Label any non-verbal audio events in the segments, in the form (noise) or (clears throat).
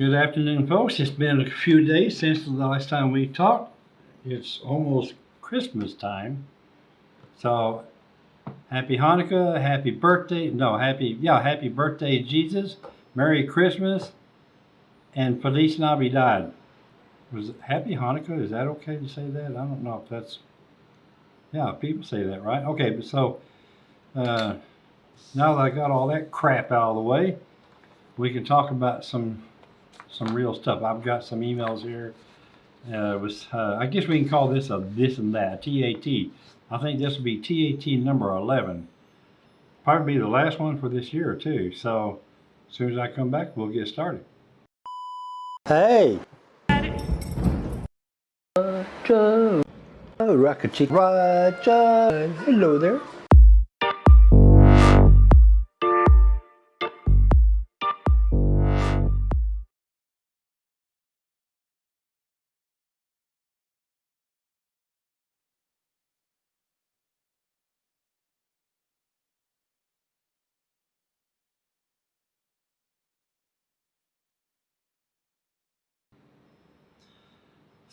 Good afternoon, folks. It's been a few days since the last time we talked. It's almost Christmas time. So, happy Hanukkah, happy birthday. No, happy, yeah, happy birthday, Jesus. Merry Christmas and Feliz Navidad. Was happy Hanukkah? Is that okay to say that? I don't know if that's, yeah, people say that, right? Okay, but so, uh, now that I got all that crap out of the way, we can talk about some some real stuff. I've got some emails here. Uh, was uh, I guess we can call this a this and that TAT. I think this will be TAT number 11. Probably be the last one for this year too. So as soon as I come back, we'll get started. Hey. Roger. Oh, Rocket Chick. Roger. Hello there.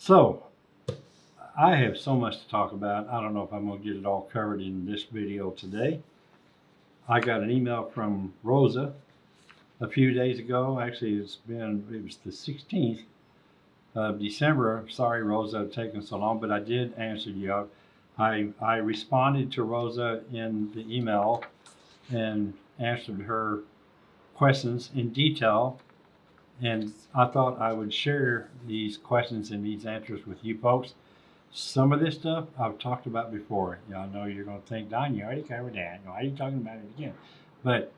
So, I have so much to talk about. I don't know if I'm going to get it all covered in this video today. I got an email from Rosa a few days ago. Actually, it's been, it was the 16th of December. Sorry, Rosa, it's taken so long, but I did answer you. I, I responded to Rosa in the email and answered her questions in detail and I thought I would share these questions and these answers with you folks. Some of this stuff I've talked about before. Y'all know you're going to think, Don, you already covered that. Why are you talking about it again? But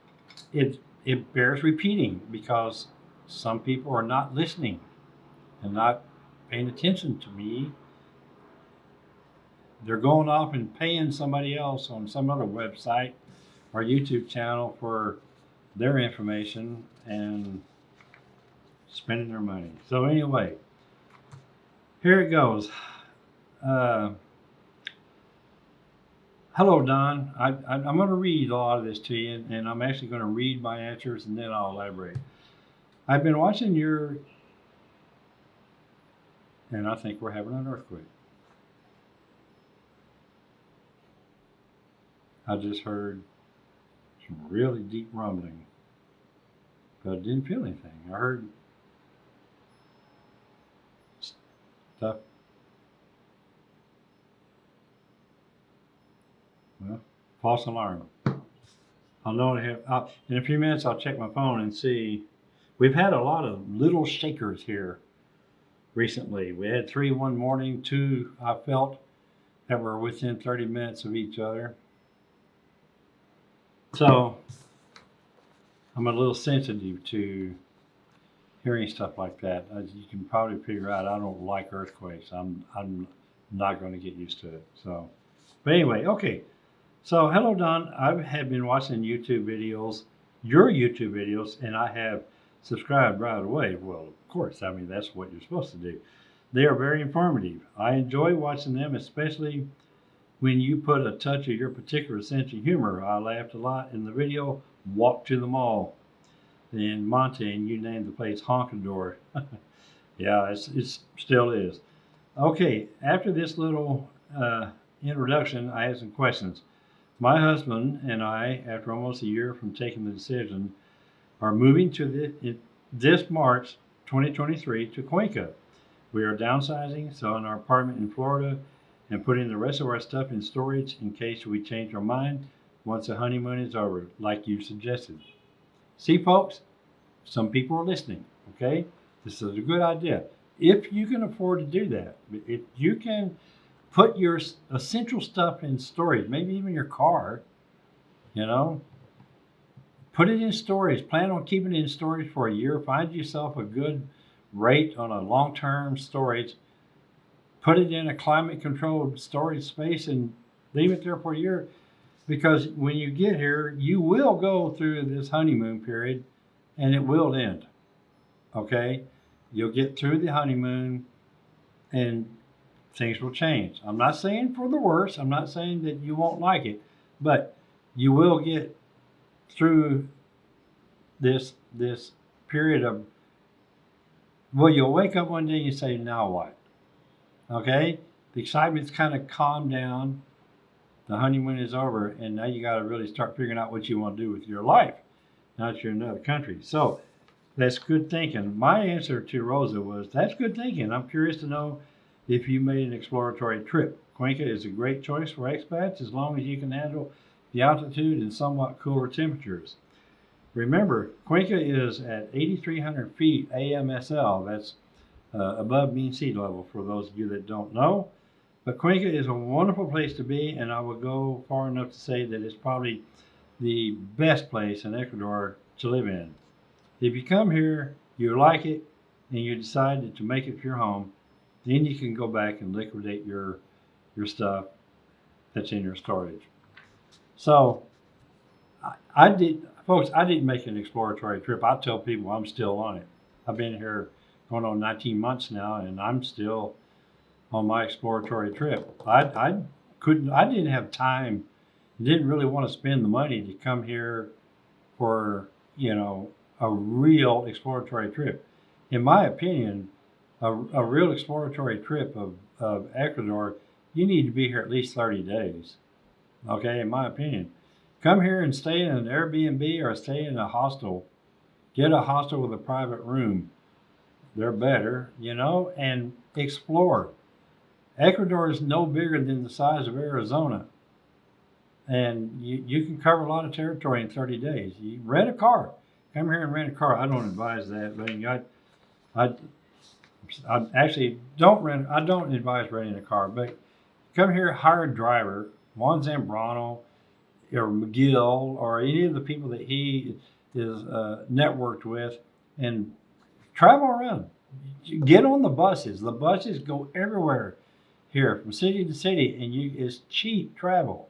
it it bears repeating because some people are not listening and not paying attention to me. They're going off and paying somebody else on some other website or YouTube channel for their information and spending their money. So anyway, here it goes. Uh, hello, Don. I, am going to read a lot of this to you, and I'm actually going to read my answers, and then I'll elaborate. I've been watching your, and I think we're having an earthquake. I just heard some really deep rumbling, but I didn't feel anything. I heard Well, false alarm. I'll know have, in a few minutes I'll check my phone and see. We've had a lot of little shakers here recently. We had three one morning, two I felt that were within 30 minutes of each other. So I'm a little sensitive to hearing stuff like that, as you can probably figure out, I don't like earthquakes. I'm I'm not going to get used to it. So, but anyway, okay. So hello, Don. I have been watching YouTube videos, your YouTube videos, and I have subscribed right away. Well, of course. I mean, that's what you're supposed to do. They are very informative. I enjoy watching them, especially when you put a touch of your particular sense of humor. I laughed a lot in the video, Walk to the Mall in Manta, and you named the place Honkador. (laughs) yeah, it's, it's still is. Okay, after this little uh, introduction, I have some questions. My husband and I, after almost a year from taking the decision, are moving to the, this March 2023 to Cuenca. We are downsizing, selling our apartment in Florida, and putting the rest of our stuff in storage in case we change our mind once the honeymoon is over, like you suggested. See, folks, some people are listening, okay? This is a good idea. If you can afford to do that, if you can put your essential stuff in storage, maybe even your car, you know, put it in storage. Plan on keeping it in storage for a year. Find yourself a good rate on a long-term storage. Put it in a climate-controlled storage space and leave it there for a year because when you get here, you will go through this honeymoon period and it will end. Okay? You'll get through the honeymoon and things will change. I'm not saying for the worse. I'm not saying that you won't like it, but you will get through this this period of Well, you'll wake up one day and you say, now what? Okay? The excitement's kind of calmed down. The honeymoon is over, and now you got to really start figuring out what you want to do with your life. Now that you're in another country. So that's good thinking. My answer to Rosa was, that's good thinking. I'm curious to know if you made an exploratory trip. Cuenca is a great choice for expats as long as you can handle the altitude and somewhat cooler temperatures. Remember, Cuenca is at 8,300 feet AMSL. That's uh, above mean sea level for those of you that don't know. But Cuenca is a wonderful place to be, and I would go far enough to say that it's probably the best place in Ecuador to live in. If you come here, you like it, and you decide to make it your home, then you can go back and liquidate your your stuff that's in your storage. So I, I did, folks. I didn't make an exploratory trip. I tell people I'm still on it. I've been here going on 19 months now, and I'm still on my exploratory trip. I, I couldn't. I didn't have time. Didn't really want to spend the money to come here for you know a real exploratory trip. In my opinion, a, a real exploratory trip of, of Ecuador, you need to be here at least 30 days. Okay, in my opinion. Come here and stay in an Airbnb or stay in a hostel. Get a hostel with a private room. They're better, you know, and explore. Ecuador is no bigger than the size of Arizona. And you, you can cover a lot of territory in 30 days. You rent a car. Come here and rent a car. I don't advise that, but I, I, I actually don't rent. I don't advise renting a car, but come here, hire a driver, Juan Zambrano, or McGill, or any of the people that he is uh, networked with, and travel around. Get on the buses. The buses go everywhere here, from city to city, and you it's cheap travel.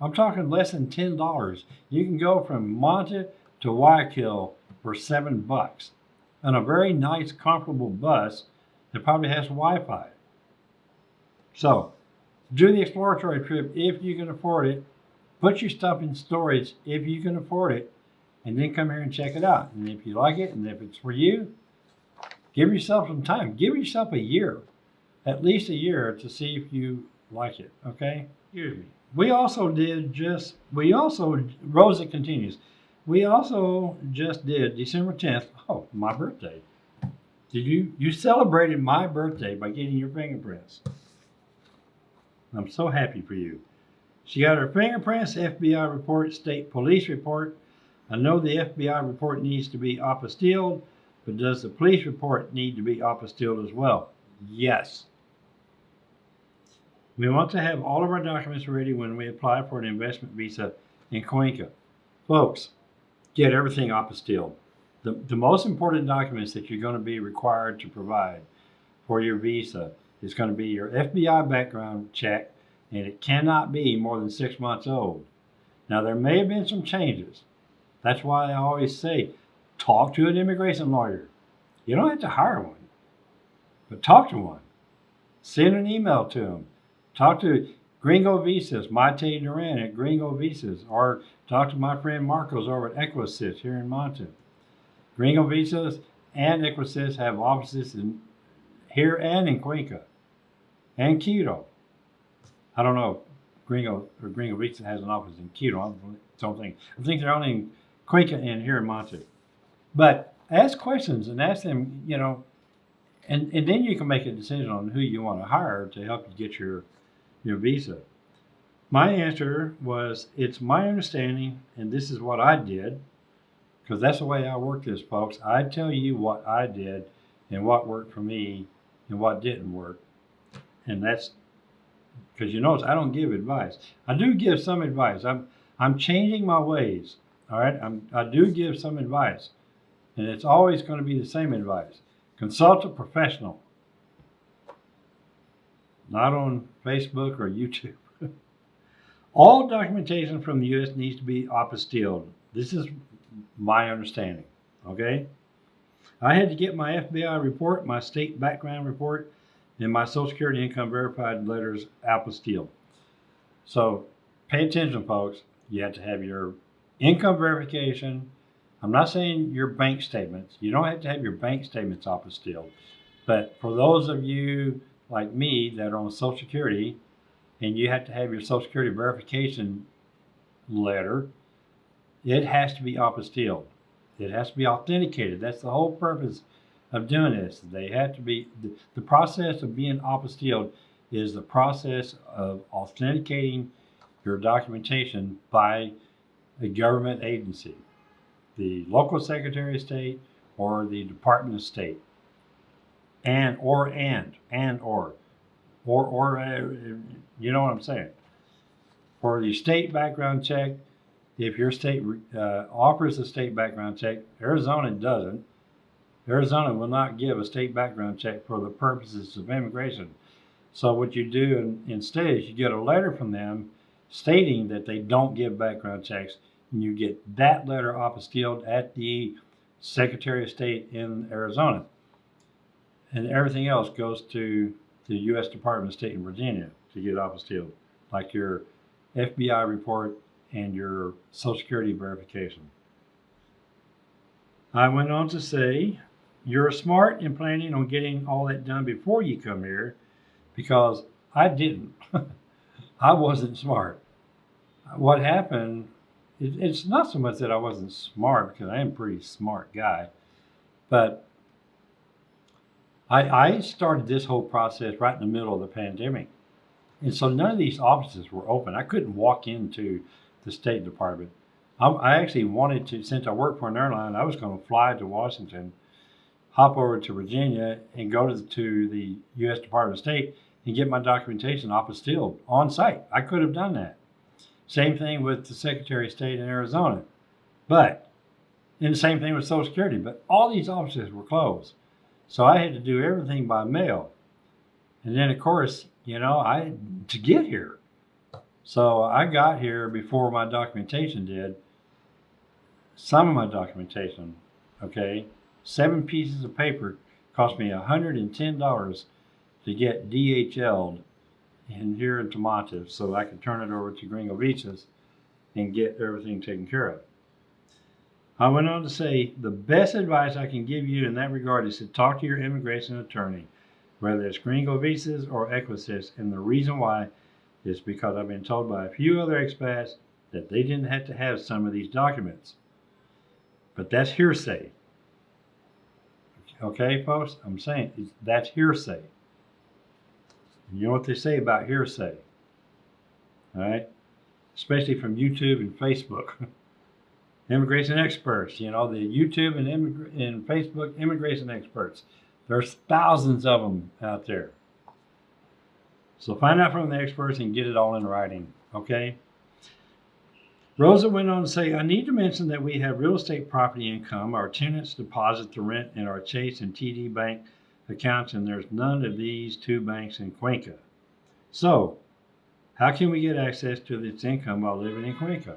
I'm talking less than ten dollars. You can go from Manta to Guayaquil for seven bucks on a very nice, comfortable bus that probably has Wi-Fi. So, do the exploratory trip if you can afford it. Put your stuff in storage if you can afford it, and then come here and check it out. And if you like it, and if it's for you, give yourself some time. Give yourself a year, at least a year, to see if you like it. Okay? Excuse me. We also did just. We also Rosa continues. We also just did December 10th. Oh, my birthday. Did you you celebrated my birthday by getting your fingerprints? I'm so happy for you. She got her fingerprints, FBI report, state police report. I know the FBI report needs to be apostilled, but does the police report need to be apostilled as well? Yes. We want to have all of our documents ready when we apply for an investment visa in Cuenca. Folks, get everything apostilled. The, the most important documents that you're going to be required to provide for your visa is going to be your FBI background check, and it cannot be more than six months old. Now, there may have been some changes. That's why I always say talk to an immigration lawyer. You don't have to hire one, but talk to one. Send an email to them. Talk to Gringo Visas, Mate Duran at Gringo Visas, or talk to my friend Marcos over at Equisys here in Manta. Gringo Visas and Equisys have offices in here and in Cuenca and Quito. I don't know if Gringo or Gringo Visas has an office in Quito. I don't think. I think they're only in Cuenca and here in Manta. But ask questions and ask them, you know, and, and then you can make a decision on who you want to hire to help you get your your visa. My answer was, it's my understanding, and this is what I did, because that's the way I work this, folks. I tell you what I did and what worked for me and what didn't work. And that's because you notice I don't give advice. I do give some advice. I'm I'm changing my ways. All right. I'm I do give some advice. And it's always going to be the same advice. Consult a professional. Not on Facebook or YouTube. (laughs) All documentation from the U.S. needs to be apostilled. This is my understanding. Okay? I had to get my FBI report, my state background report, and my Social Security income verified letters apostilled. So pay attention, folks. You have to have your income verification, I'm not saying your bank statements. You don't have to have your bank statements apostilled. But for those of you like me that are on Social Security and you have to have your Social Security verification letter, it has to be apostilled. It has to be authenticated. That's the whole purpose of doing this. They have to be, the, the process of being apostilled is the process of authenticating your documentation by a government agency, the local Secretary of State or the Department of State. And, or, and, and, or, or, or, uh, you know what I'm saying? For the state background check, if your state uh, offers a state background check, Arizona doesn't. Arizona will not give a state background check for the purposes of immigration. So what you do in, instead is you get a letter from them stating that they don't give background checks, and you get that letter apostilled at the Secretary of State in Arizona. And everything else goes to the U.S. Department of State in Virginia to get apostilled, like your FBI report and your Social Security verification. I went on to say, you're smart in planning on getting all that done before you come here because I didn't. (laughs) I wasn't smart. What happened, it, it's not so much that I wasn't smart because I am a pretty smart guy, but I, I started this whole process right in the middle of the pandemic. And so none of these offices were open. I couldn't walk into the State Department. I, I actually wanted to, since I worked for an airline, I was going to fly to Washington, hop over to Virginia, and go to the, to the U.S. Department of State and get my documentation apostilled on site. I could have done that. Same thing with the Secretary of State in Arizona. But, and the same thing with Social Security. But all these offices were closed. So I had to do everything by mail. And then, of course, you know, I to get here. So I got here before my documentation did. Some of my documentation, okay, seven pieces of paper cost me $110 to get DHL'd in here in Tomato so I could turn it over to Gringo Visas and get everything taken care of. I went on to say the best advice I can give you in that regard is to talk to your immigration attorney, whether it's Gringo Visas or Equisys, and the reason why is because I've been told by a few other expats that they didn't have to have some of these documents. But that's hearsay. Okay, folks? I'm saying that's hearsay. You know what they say about hearsay? All right? Especially from YouTube and Facebook. (laughs) immigration experts, you know, the YouTube and, and Facebook immigration experts. There's thousands of them out there. So find out from the experts and get it all in writing, okay? Rosa went on to say, I need to mention that we have real estate property income. Our tenants deposit the rent in our Chase and TD Bank accounts, and there's none of these two banks in Cuenca. So, how can we get access to this income while living in Cuenca?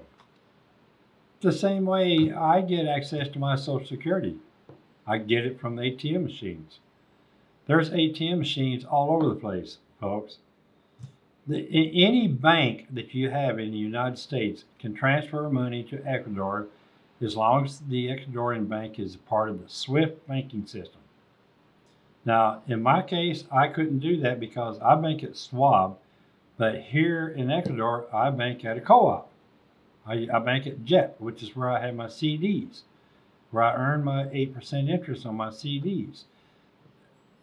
The same way I get access to my Social Security. I get it from the ATM machines. There's ATM machines all over the place, folks. The, any bank that you have in the United States can transfer money to Ecuador as long as the Ecuadorian bank is part of the SWIFT banking system. Now, in my case, I couldn't do that because I bank at Schwab, but here in Ecuador, I bank at a co-op. I, I bank at JET, which is where I have my CDs, where I earn my 8% interest on my CDs.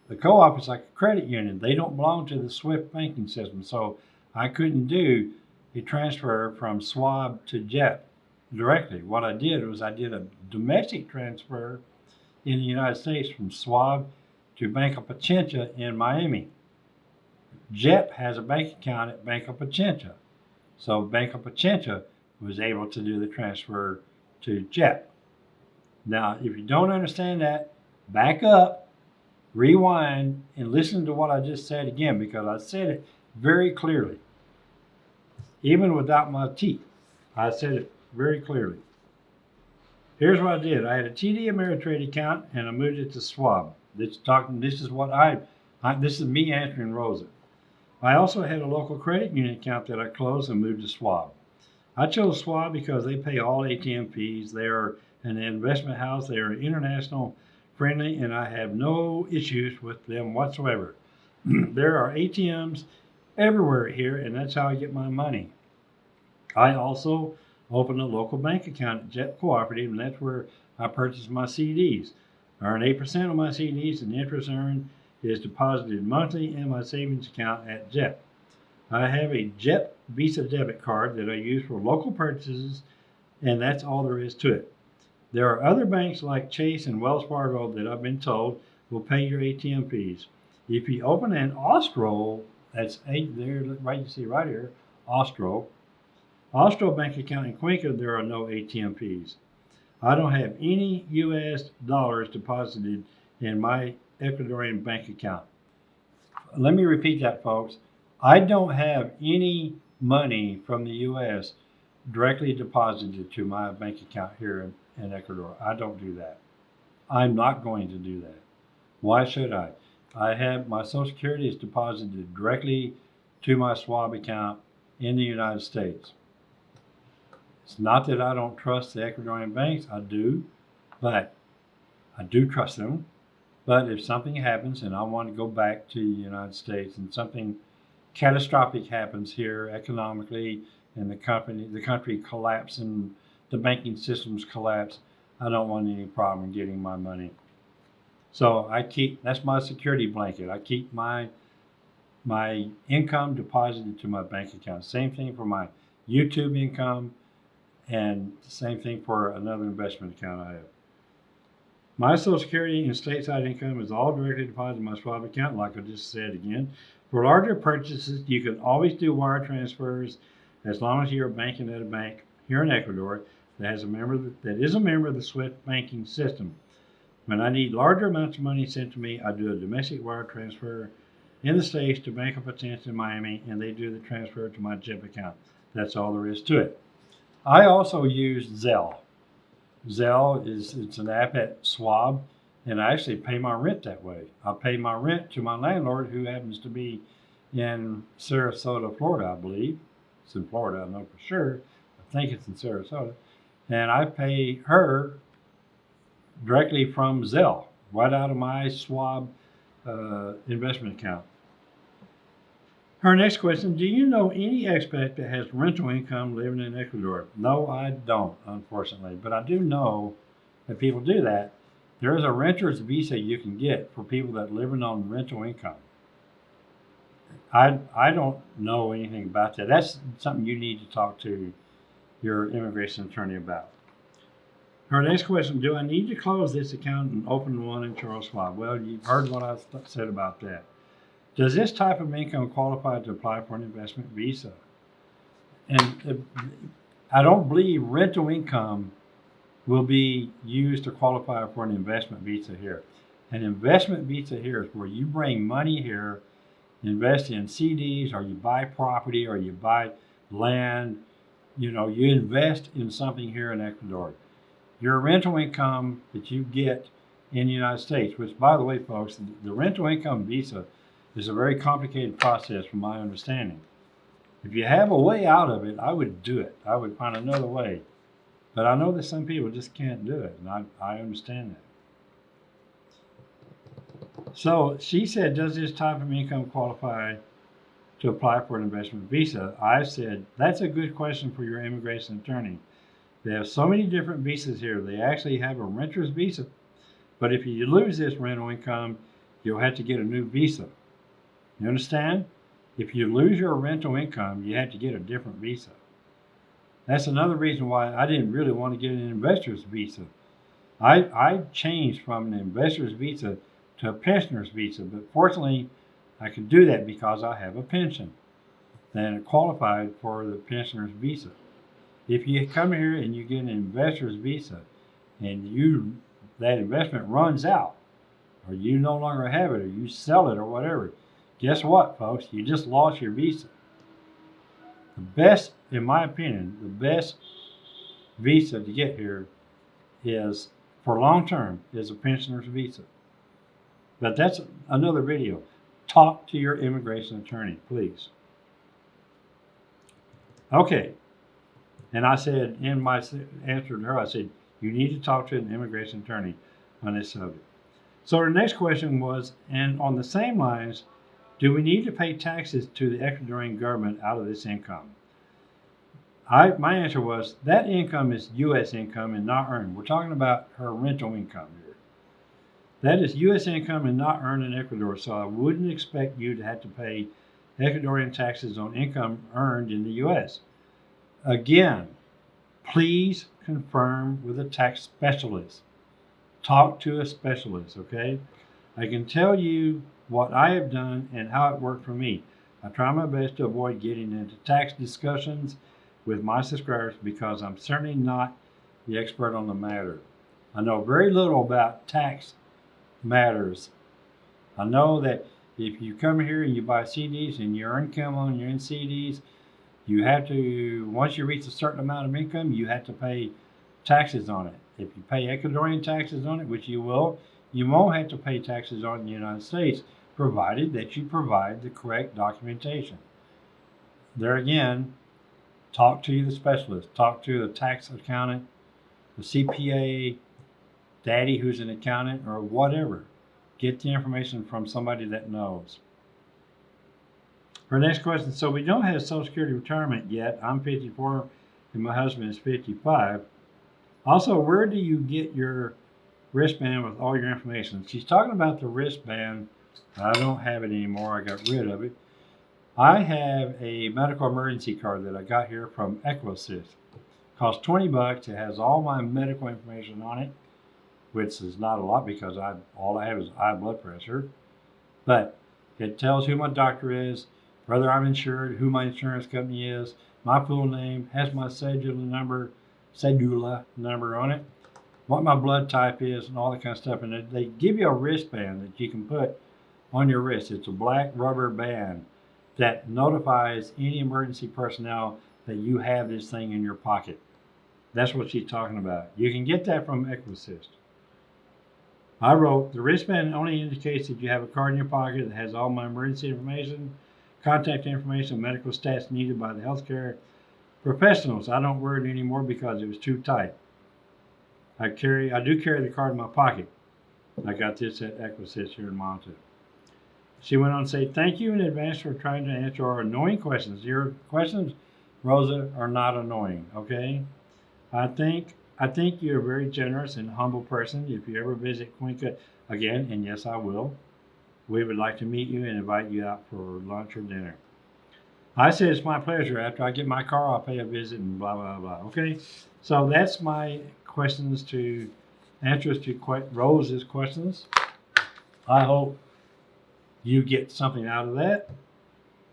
The co-op is like a credit union. They don't belong to the SWIFT banking system, so I couldn't do a transfer from Schwab to JET directly. What I did was I did a domestic transfer in the United States from Schwab to Bank of Pichincha in Miami. JET has a bank account at Bank of Pichincha. So Bank of Pichincha was able to do the transfer to JET. Now, if you don't understand that, back up, rewind, and listen to what I just said again because I said it very clearly. Even without my teeth, I said it very clearly. Here's what I did. I had a TD Ameritrade account and I moved it to Schwab. This talking. This is what I, I. This is me answering Rosa. I also had a local credit union account that I closed and moved to Schwab. I chose Schwab because they pay all ATM fees. They are an investment house. They are international friendly, and I have no issues with them whatsoever. (clears throat) there are ATMs everywhere here, and that's how I get my money. I also open a local bank account at Jet Cooperative, and that's where I purchase my CDs. I earn 8% on my CDs, and the interest earned is deposited monthly in my savings account at Jet. I have a Jet Visa debit card that I use for local purchases, and that's all there is to it. There are other banks like Chase and Wells Fargo that I've been told will pay your ATM fees. If you open an Austro, that's eight there, right you see right here, Austro. Austro bank account in Cuenca, there are no ATM fees. I don't have any U.S. dollars deposited in my Ecuadorian bank account. Let me repeat that, folks. I don't have any money from the U.S. directly deposited to my bank account here in, in Ecuador. I don't do that. I'm not going to do that. Why should I? I have my Social Security is deposited directly to my Schwab account in the United States. It's not that I don't trust the Ecuadorian banks, I do, but I do trust them. But if something happens and I want to go back to the United States and something catastrophic happens here economically and the company the country collapse and the banking systems collapse, I don't want any problem getting my money. So I keep that's my security blanket. I keep my my income deposited to my bank account. Same thing for my YouTube income and same thing for another investment account I have. My Social Security and stateside income is all directly deposited in my Schwab account, like I just said again. For larger purchases, you can always do wire transfers as long as you're banking at a bank here in Ecuador that has a member that is a member of the SWIFT banking system. When I need larger amounts of money sent to me, I do a domestic wire transfer in the States to Bank of Potenza in Miami, and they do the transfer to my JEP account. That's all there is to it. I also use Zelle. Zelle is it's an app at Schwab, and I actually pay my rent that way. I pay my rent to my landlord, who happens to be in Sarasota, Florida, I believe. It's in Florida, I know for sure. I think it's in Sarasota, and I pay her directly from Zelle, right out of my Schwab uh, investment account. Her next question, do you know any expat that has rental income living in Ecuador? No, I don't, unfortunately, but I do know that people do that. There is a renter's visa you can get for people that living on rental income. I, I don't know anything about that. That's something you need to talk to your immigration attorney about. Her next question, do I need to close this account and open one in Charles Schwab? Well, you've heard what I said about that. Does this type of income qualify to apply for an investment visa? And uh, I don't believe rental income will be used to qualify for an investment visa here. An investment visa here is where you bring money here, invest in CDs, or you buy property, or you buy land. You know, you invest in something here in Ecuador. Your rental income that you get in the United States, which, by the way, folks, the rental income visa is a very complicated process from my understanding. If you have a way out of it, I would do it. I would find another way. But I know that some people just can't do it, and I, I understand that. So she said, does this type of income qualify to apply for an investment visa? I said, that's a good question for your immigration attorney. They have so many different visas here. They actually have a renter's visa. But if you lose this rental income, you'll have to get a new visa. You understand? If you lose your rental income, you have to get a different visa. That's another reason why I didn't really want to get an investor's visa. I, I changed from an investor's visa to a pensioner's visa, but fortunately, I could do that because I have a pension. Then qualified for the pensioner's visa. If you come here and you get an investor's visa and you that investment runs out, or you no longer have it, or you sell it, or whatever, guess what, folks? You just lost your visa. The best, in my opinion, the best visa to get here is for long term is a pensioner's visa. But that's another video. Talk to your immigration attorney, please. Okay. And I said in my answer to her, I said, You need to talk to an immigration attorney on this subject. So the next question was, and on the same lines, do we need to pay taxes to the Ecuadorian government out of this income? I, my answer was that income is U.S. income and not earned. We're talking about her rental income here. That is U.S. income and not earned in Ecuador. So I wouldn't expect you to have to pay Ecuadorian taxes on income earned in the U.S. Again, please confirm with a tax specialist. Talk to a specialist, okay? I can tell you what I have done and how it worked for me. I try my best to avoid getting into tax discussions with my subscribers because I'm certainly not the expert on the matter. I know very little about tax matters. I know that if you come here and you buy CDs and you earn income on your CDs, you have to, once you reach a certain amount of income, you have to pay taxes on it. If you pay Ecuadorian taxes on it, which you will, you won't have to pay taxes on it in the United States, provided that you provide the correct documentation. There again, talk to the specialist, talk to the tax accountant, the CPA, daddy who's an accountant, or whatever. Get the information from somebody that knows. Our next question, so we don't have Social Security retirement yet. I'm 54 and my husband is 55. Also, where do you get your wristband with all your information? She's talking about the wristband. I don't have it anymore. I got rid of it. I have a medical emergency card that I got here from Equasys. Costs 20 bucks. It has all my medical information on it, which is not a lot because I all I have is high blood pressure. But it tells who my doctor is, whether I'm insured, who my insurance company is, my full name, has my cedula number, cedula number on it, what my blood type is, and all that kind of stuff. And they give you a wristband that you can put on your wrist. It's a black rubber band that notifies any emergency personnel that you have this thing in your pocket. That's what she's talking about. You can get that from Equasys. I wrote, the wristband only indicates that you have a card in your pocket that has all my emergency information, contact information, medical stats needed by the healthcare professionals. I don't wear it anymore because it was too tight. I carry, I do carry the card in my pocket. I got this at Equasys here in Manta. She went on to say, thank you in advance for trying to answer our annoying questions. Your questions, Rosa, are not annoying, okay? I think I think you're a very generous and humble person. If you ever visit Cuenca again, and yes, I will, we would like to meet you and invite you out for lunch or dinner. I said it's my pleasure. After I get my car, I'll pay a visit and blah, blah, blah. Okay? So that's my questions to answers to Rose's questions. I hope you get something out of that.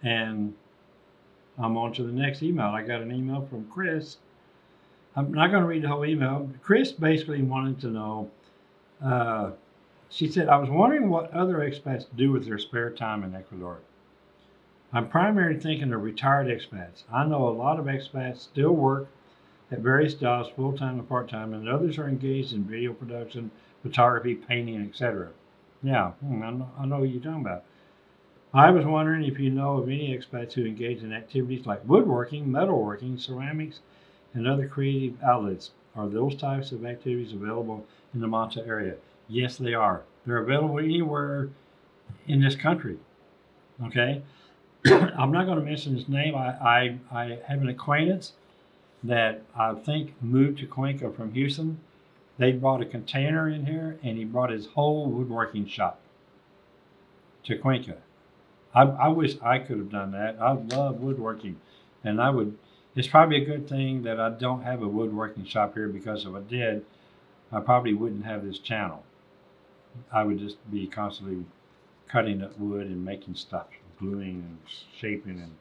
And I'm on to the next email. I got an email from Chris. I'm not going to read the whole email. Chris basically wanted to know. Uh, she said, I was wondering what other expats do with their spare time in Ecuador. I'm primarily thinking of retired expats. I know a lot of expats still work at various jobs, full time and part time, and others are engaged in video production, photography, painting, etc. Yeah, hmm, I, know, I know what you're talking about. I was wondering if you know of any expats who engage in activities like woodworking, metalworking, ceramics, and other creative outlets. Are those types of activities available in the Manta area? Yes, they are. They're available anywhere in this country. Okay? (coughs) I'm not going to mention his name. I, I, I have an acquaintance that I think moved to Cuenca from Houston. They brought a container in here and he brought his whole woodworking shop to Cuenca. I, I wish I could have done that. I love woodworking and I would it's probably a good thing that I don't have a woodworking shop here because if I did, I probably wouldn't have this channel. I would just be constantly cutting up wood and making stuff, gluing and shaping and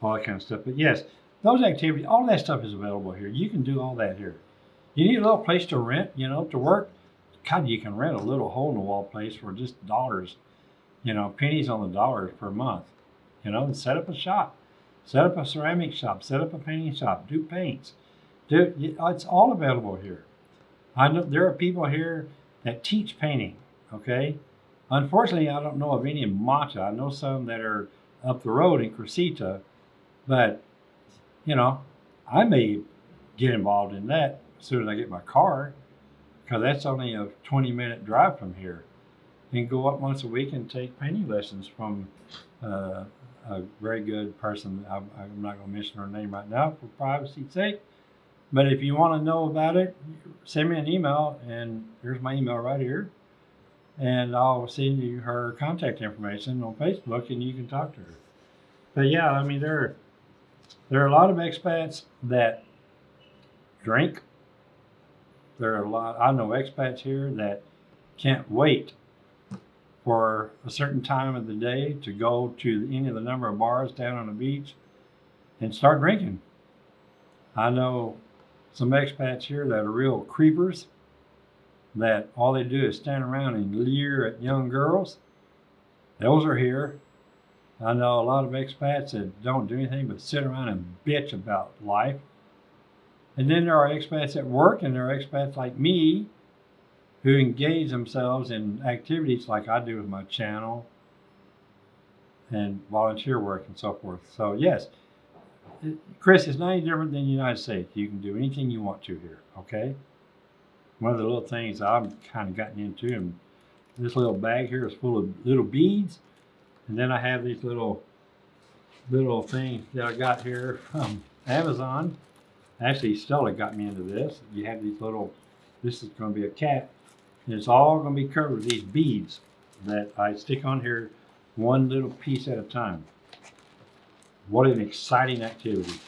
all that kind of stuff. But yes, those activities, all that stuff is available here. You can do all that here. You need a little place to rent, you know, to work. God, you can rent a little hole in the wall place for just dollars, you know, pennies on the dollars per month, you know, and set up a shop. Set up a ceramic shop, set up a painting shop, do paints. Do, it's all available here. I know there are people here that teach painting, okay? Unfortunately, I don't know of any in Manta. I know some that are up the road in Crucita, but, you know, I may get involved in that as soon as I get my car, because that's only a 20 minute drive from here. And go up once a week and take painting lessons from uh, a very good person. I'm, I'm not going to mention her name right now for privacy's sake. But if you want to know about it, send me an email, and here's my email right here. And I'll send you her contact information on Facebook, and you can talk to her. But yeah, I mean, there, there are a lot of expats that drink. There are a lot. I know expats here that can't wait for a certain time of the day to go to any of the number of bars down on the beach and start drinking. I know some expats here that are real creepers that all they do is stand around and leer at young girls. Those are here. I know a lot of expats that don't do anything but sit around and bitch about life. And then there are expats at work and there are expats like me who engage themselves in activities like I do with my channel and volunteer work and so forth. So yes, Chris, it's not any different than the United States. You can do anything you want to here, okay? One of the little things I've kind of gotten into, and this little bag here is full of little beads, and then I have these little little things that I got here from Amazon. Actually, Stella got me into this. You have these little. This is going to be a cap, and it's all going to be covered with these beads that I stick on here, one little piece at a time. What an exciting activity.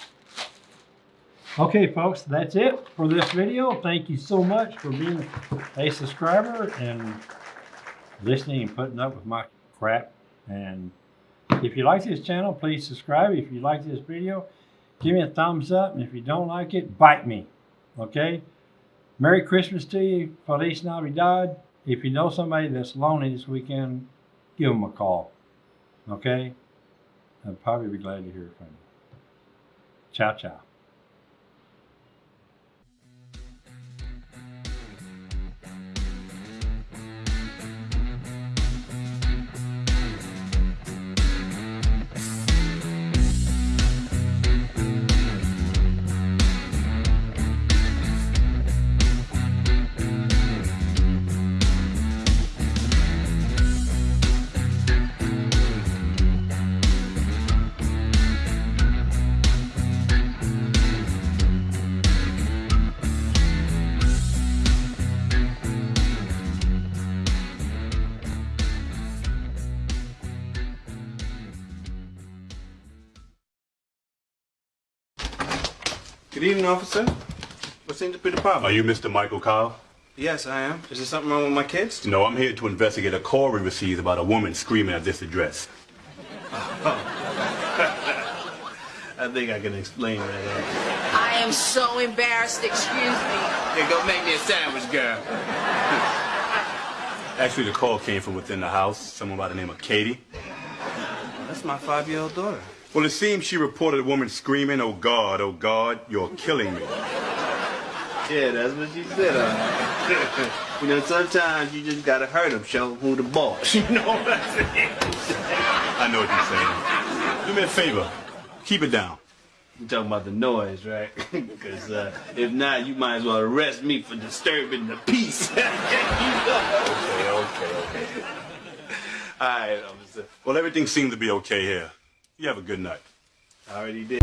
Okay, folks, that's it for this video. Thank you so much for being a subscriber and listening and putting up with my crap. And if you like this channel, please subscribe. If you like this video, give me a thumbs up. And if you don't like it, bite me. Okay? Merry Christmas to you. Feliz Navidad. If you know somebody that's lonely this weekend, give them a call. Okay? I'd probably be glad to hear from you. Ciao, ciao. Evening, officer. What seems to be the problem? Are you Mr. Michael Kyle? Yes, I am. Is there something wrong with my kids? No, I'm here to investigate a call we received about a woman screaming at this address. (laughs) I think I can explain that. I am so embarrassed, excuse me. Uh, here, go make me a sandwich, girl. (laughs) Actually, the call came from within the house, someone by the name of Katie. That's my five-year-old daughter. Well, it seems she reported a woman screaming, Oh God, oh God, you're killing me. Yeah, that's what she said. Uh, (laughs) you know, sometimes you just gotta hurt them, show who the boss. (laughs) You know what I'm saying? I know what you're saying. Do me a favor, keep it down. You're talking about the noise, right? (laughs) Because uh, if not, you might as well arrest me for disturbing the peace. you know? Okay, okay, okay. All right, officer. Well, everything seemed to be okay here. You have a good night. I already did.